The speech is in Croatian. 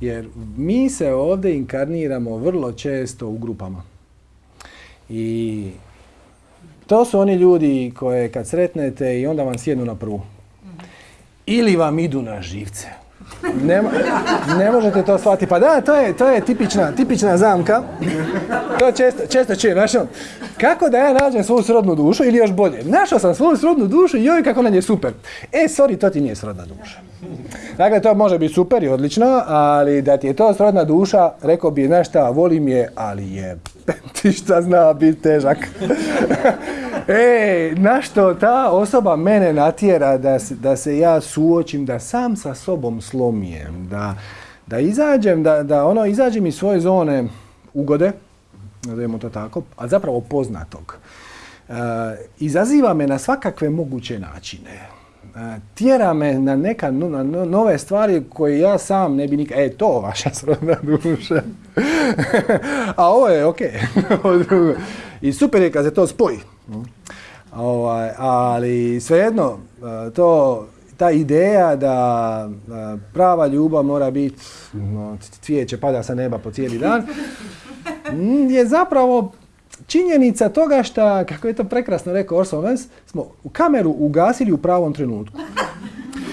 Jer mi se ovdje inkarniramo vrlo često u grupama. I to su oni ljudi koje kad sretnete i onda vam sjednu na prvu. Ili vam idu na živce. Ne, ne možete to shvatiti. Pa da, to je, to je tipična, tipična zamka. To često, često čujem, znaš, ono, kako da ja nađem svoju srodnu dušu ili još bolje. Našao sam svoju srodnu dušu i joj kako nam je super. E, sorry, to ti nije srodna duša. Dakle, to može biti super i odlično, ali da ti je to srodna duša, rekao bi, znaš šta, volim je, ali je, ti šta zna biti težak. e, na što ta osoba mene natjera da se, da se ja suočim, da sam sa sobom slomijem, da, da izađem, da, da ono, izađem iz svoje zone ugode, nazovimo to tako, a zapravo poznatog. E, izaziva me na svakakve moguće načine. E, tjera me na neka na nove stvari koje ja sam ne bi nikad... E, to vaša srodna duša. a ovo je ok. I super je kad se to spoji. Ovaj, ali svejedno, e, to, ta ideja da e, prava ljubav mora biti no, cvijeće pada sa neba po cijeli dan, je zapravo činjenica toga što, kako je to prekrasno rekao Orson Welles, smo kameru ugasili u pravom trenutku.